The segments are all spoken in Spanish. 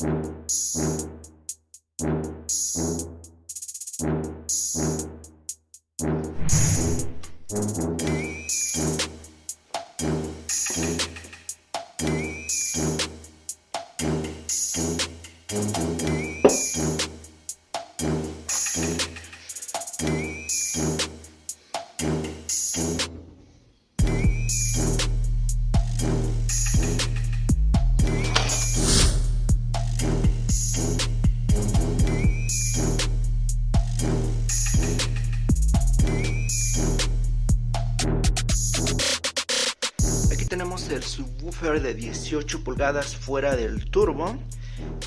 tenemos subwoofer de 18 pulgadas fuera del turbo.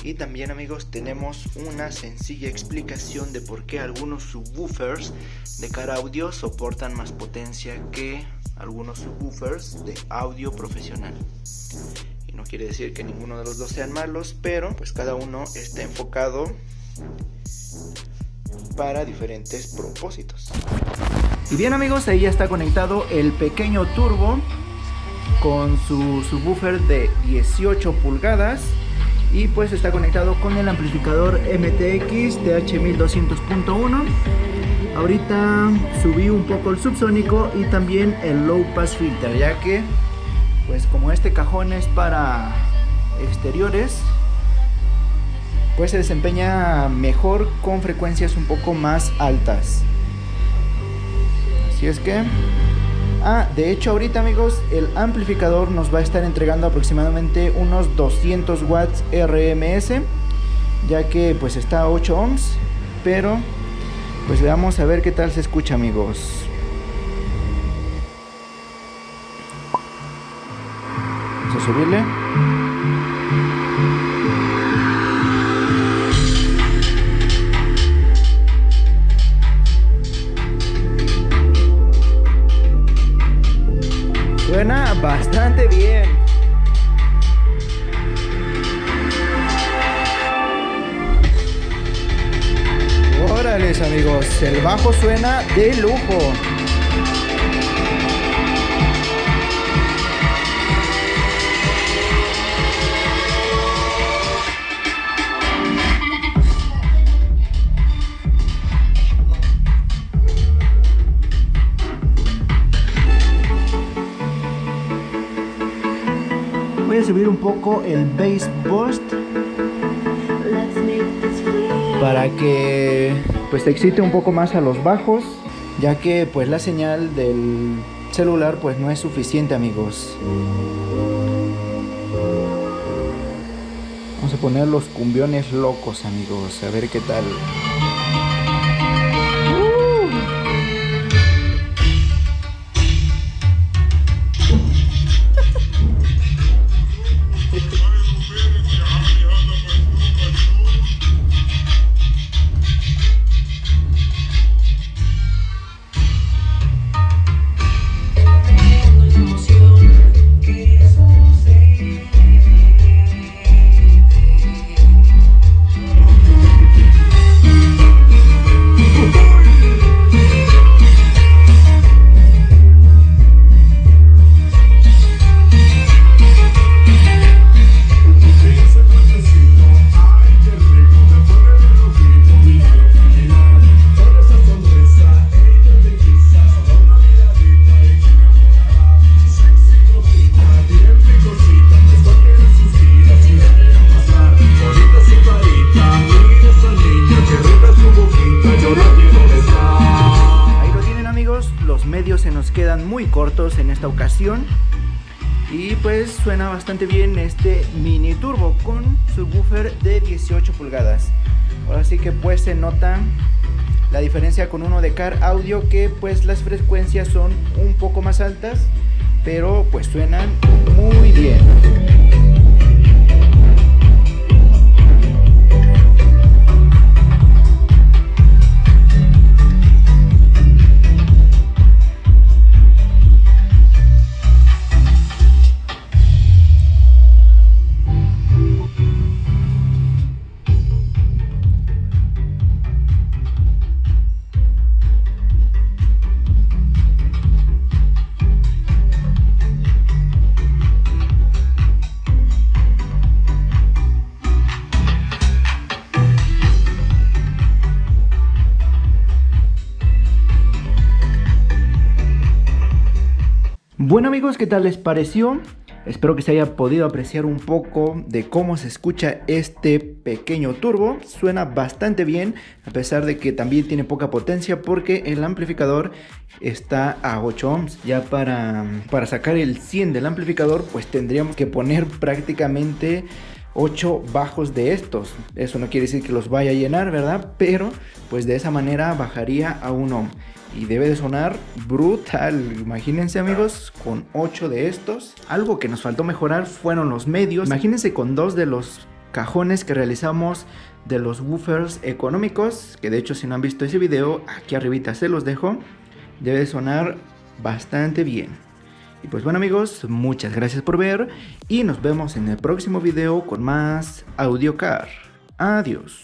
Y también amigos tenemos una sencilla explicación de por qué algunos subwoofers de cara audio soportan más potencia que algunos subwoofers de audio profesional. Y no quiere decir que ninguno de los dos sean malos pero pues cada uno está enfocado para diferentes propósitos. Y bien amigos ahí está conectado el pequeño turbo con su subwoofer de 18 pulgadas y pues está conectado con el amplificador MTX TH1200.1 ahorita subí un poco el subsónico y también el low pass filter ya que pues como este cajón es para exteriores pues se desempeña mejor con frecuencias un poco más altas. Así es que Ah, de hecho ahorita amigos, el amplificador nos va a estar entregando aproximadamente unos 200 watts RMS, ya que pues está a 8 ohms, pero pues vamos a ver qué tal se escucha amigos. Vamos a subirle. Amigos, el bajo suena de lujo. voy a subir un poco el bass boost para que pues te excite un poco más a los bajos. Ya que pues la señal del celular pues no es suficiente amigos. Vamos a poner los cumbiones locos amigos a ver qué tal en esta ocasión. Y pues suena bastante bien este mini turbo con subwoofer de 18 pulgadas. Ahora sí que pues se nota la diferencia con uno de car audio que pues las frecuencias son un poco más altas pero pues suenan muy bien Bueno amigos, ¿qué tal les pareció? Espero que se haya podido apreciar un poco de cómo se escucha este pequeño turbo. Suena bastante bien, a pesar de que también tiene poca potencia porque el amplificador está a 8 ohms. Ya para, para sacar el 100 del amplificador, pues tendríamos que poner prácticamente 8 bajos de estos. Eso no quiere decir que los vaya a llenar, ¿verdad? Pero pues de esa manera bajaría a 1 ohm y debe de sonar brutal. Imagínense amigos, con 8 de estos. Algo que nos faltó mejorar fueron los medios. Imagínense con dos de los cajones que realizamos de los woofers económicos, que de hecho si no han visto ese video, aquí arribita se los dejo. Debe de sonar bastante bien. Y pues bueno amigos, muchas gracias por ver y nos vemos en el próximo video con más AudioCar. Adiós.